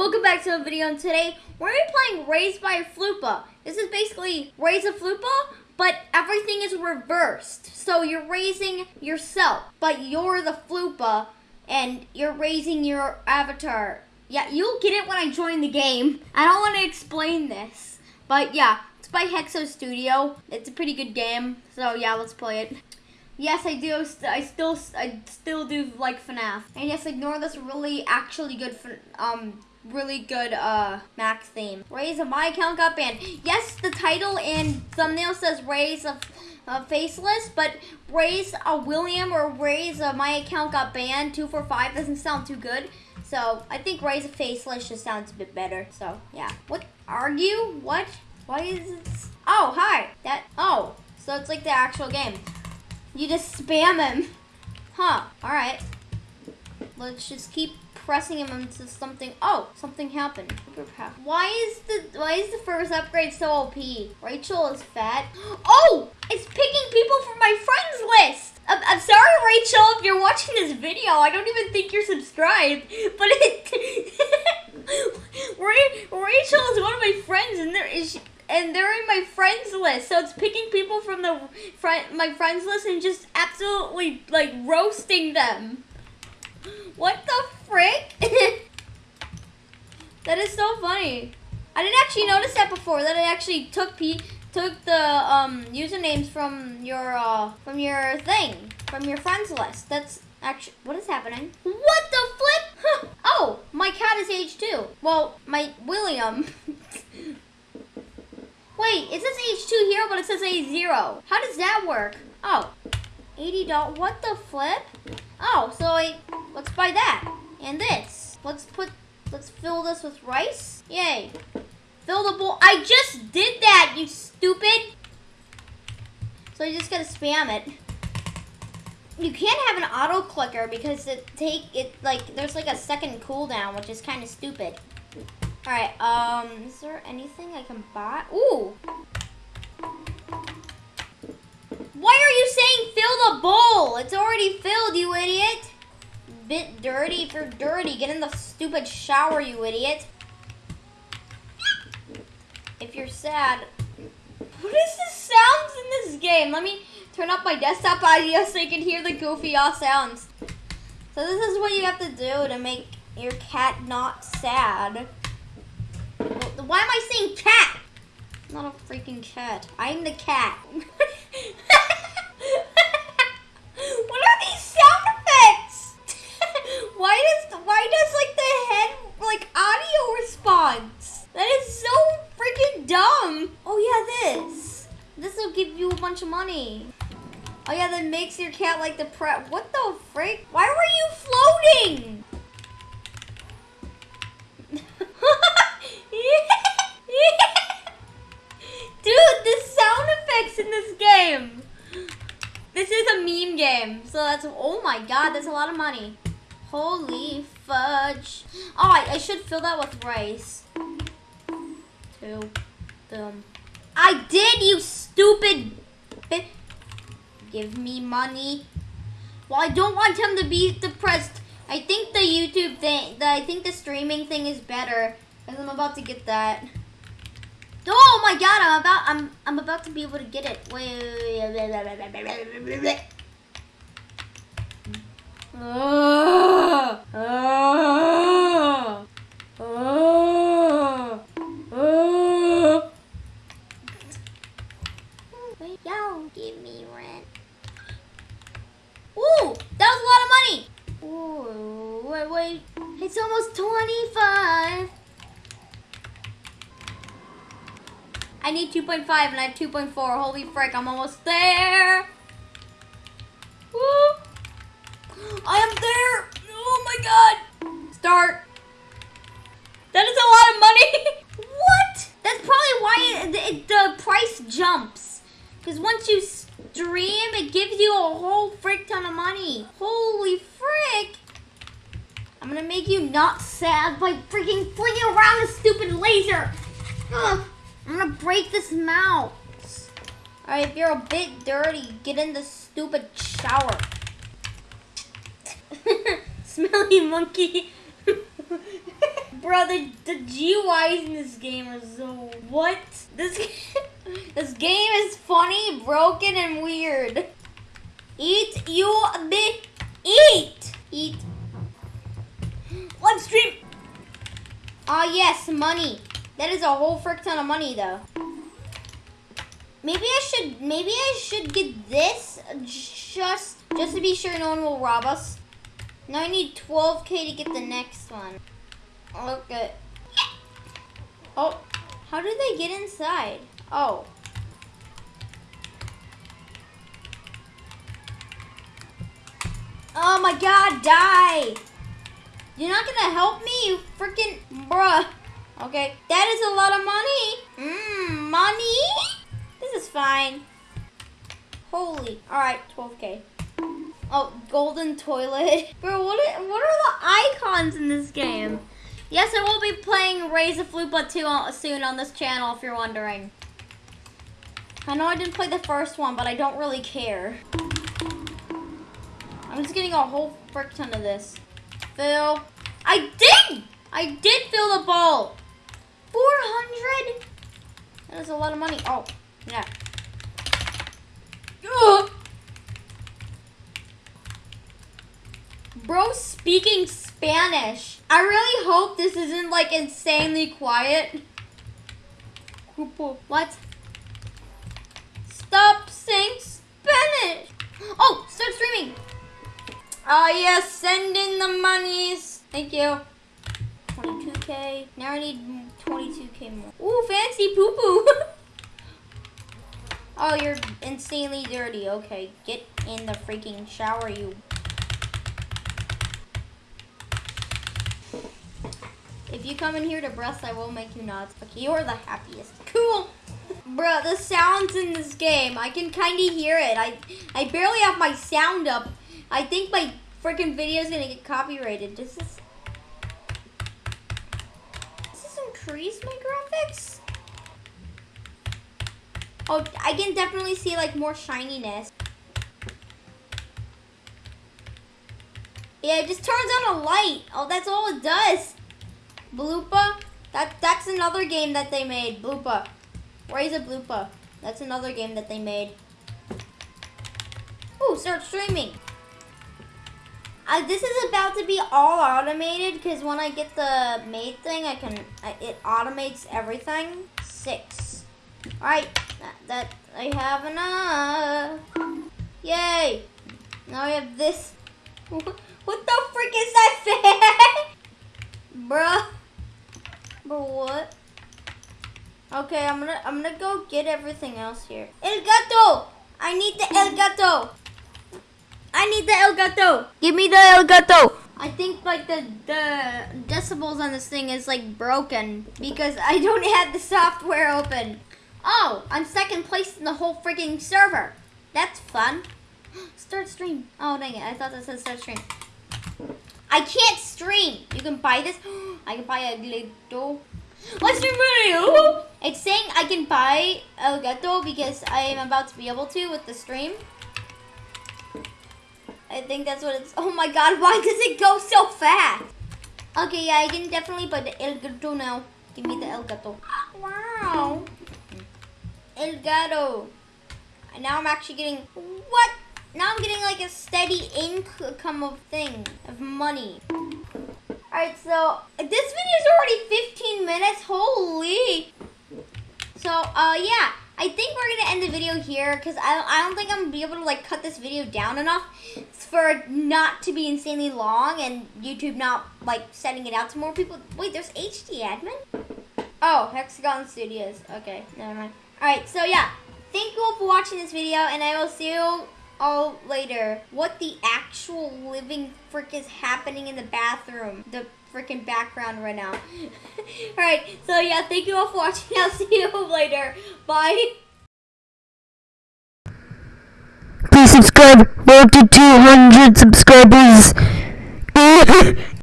welcome back to a video and today we're gonna be playing Raised by a Floppa. This is basically Raise a Floppa, but everything is reversed. So you're raising yourself, but you're the Floppa and you're raising your avatar. Yeah, you'll get it when I join the game. I don't want to explain this, but yeah, it's by Hexo Studio. It's a pretty good game, so yeah, let's play it. Yes, I do. I still, I still do like FNAF. And yes, ignore this really, actually good, um, really good uh Max theme. Raise a my account got banned. Yes, the title and thumbnail says raise a, a faceless, but raise a William or raise a my account got banned. Two four five doesn't sound too good. So I think raise a faceless just sounds a bit better. So yeah. What argue? What? Why is it? Oh hi. That. Oh. So it's like the actual game. You just spam him. Huh. All right. Let's just keep pressing him into something. Oh, something happened. Why is the why is the first upgrade so OP? Rachel is fat. Oh, it's picking people from my friends list. I'm, I'm sorry, Rachel, if you're watching this video. I don't even think you're subscribed, but it. Rachel is one of my friends, and there is. She, and they're in my friends list. So it's picking people from the friend my friends list and just absolutely like roasting them. What the frick? that is so funny. I didn't actually notice that before. That it actually took P took the um, usernames from your uh, from your thing from your friends list. That's actually what is happening. What the flip? Oh, my cat is age two. Well, my William. Wait, it says H2 here, but it says A0. How does that work? Oh, 80 dollars. What the flip? Oh, so I, let's buy that. And this. Let's put, let's fill this with rice. Yay. Fill the bowl. I just did that, you stupid. So you just gotta spam it. You can't have an auto clicker because it take, it like, there's like a second cooldown, which is kind of stupid. All right, um, is there anything I can buy? Ooh. Why are you saying fill the bowl? It's already filled, you idiot. Bit dirty if you're dirty. Get in the stupid shower, you idiot. If you're sad. What is the sounds in this game? Let me turn up my desktop audio so you can hear the goofy ass sounds. So this is what you have to do to make your cat not sad. Why am I saying cat? I'm not a freaking cat. I'm the cat. That is so freaking dumb. Oh yeah, this. This will give you a bunch of money. Oh yeah, that makes your cat like the prep. What the freak? Why were you floating? Dude, the sound effects in this game. This is a meme game. So that's, oh my god, that's a lot of money. Holy fudge. Oh, I should fill that with rice. Two. Boom. I did, you stupid. Give me money. Well, I don't want him to be depressed. I think the YouTube thing, the, I think the streaming thing is better. Because I'm about to get that. Oh my god, I'm about I'm I'm about to be able to get it. Wait, wait, wait, Oh, oh, oh, oh. Wait, y'all give me rent. Ooh, that was a lot of money. Ooh, wait, wait. It's almost 25. I need 2.5 and I have 2.4. Holy frick, I'm almost there. Woo. I am there. Oh my god. Start. That is a lot of money. what? That's probably why it, it, the price jumps. Because once you stream, it gives you a whole frick ton of money. Holy frick. I'm gonna make you not sad by freaking flinging around a stupid laser. Ugh. I'm gonna break this mouse. Alright, if you're a bit dirty, get in the stupid shower. Smelly monkey. bro, the, the GUIs in this game are so what? This this game is funny, broken, and weird. Eat you be eat eat. Live stream. Ah yes, money. That is a whole frick ton of money though. Maybe I should maybe I should get this just just to be sure no one will rob us. Now I need 12k to get the next one. Okay. Oh, how did they get inside? Oh. Oh my god, die! You're not gonna help me, you freaking bruh. Okay, that is a lot of money. Mmm, money? This is fine. Holy, alright, 12k. Oh, golden toilet. Bro, what are, what are the icons in this game? Yes, I will be playing Raise a Floppa 2 soon on this channel, if you're wondering. I know I didn't play the first one, but I don't really care. I'm just getting a whole frick ton of this. Fill. I did! I did fill the bowl! 400? That is a lot of money. Oh, yeah. Bro speaking Spanish. I really hope this isn't like insanely quiet. What? Stop saying Spanish. Oh, start streaming. Ah, uh, yes, send in the monies. Thank you. 22k. Now I need 22k more. Ooh, fancy poo poo. oh, you're insanely dirty. Okay, get in the freaking shower, you If you come in here to breast, I will make you nuts. Okay, you're the happiest. Cool. Bruh, the sounds in this game, I can kind of hear it. I, I barely have my sound up. I think my freaking video is going to get copyrighted. Does this... Does this increase my graphics? Oh, I can definitely see like more shininess. Yeah, it just turns on a light. Oh, that's all it does. Bloopa? That that's another game that they made. Bloopa. Raise a Bloopa. That's another game that they made. Ooh, start streaming. Uh, this is about to be all automated because when I get the made thing, I can I, it automates everything. Six. All right, that, that I have enough. Yay! Now I have this. what the frick is that fan? Bruh. But what? Okay, I'm gonna I'm gonna go get everything else here. El gato! I need the el gato! I need the el gato! Give me the el gato! I think like the the decibels on this thing is like broken because I don't have the software open. Oh, I'm second place in the whole freaking server. That's fun. Start stream. Oh dang it, I thought that said start stream. I can't stream. You can buy this. I can buy a Elgato. Let's do video. It's saying I can buy Elgato because I am about to be able to with the stream. I think that's what it's. Oh my god, why does it go so fast? Okay, yeah, I can definitely buy the Elgato now. Give me the Elgato. Wow. Elgato. And now I'm actually getting. What? Now I'm getting like a steady income of thing, of money. Alright, so this video is already 15 minutes. Holy. So, uh, yeah. I think we're to end the video here because I, I don't think I'm to be able to, like, cut this video down enough for not to be insanely long and YouTube not, like, sending it out to more people. Wait, there's HD admin? Oh, Hexagon Studios. Okay, never mind. Alright, so, yeah. Thank you all for watching this video, and I will see you all later what the actual living frick is happening in the bathroom. The freaking background right now. Alright, so yeah, thank you all for watching. I'll see you later. Bye. Please subscribe. We're up to 200 subscribers.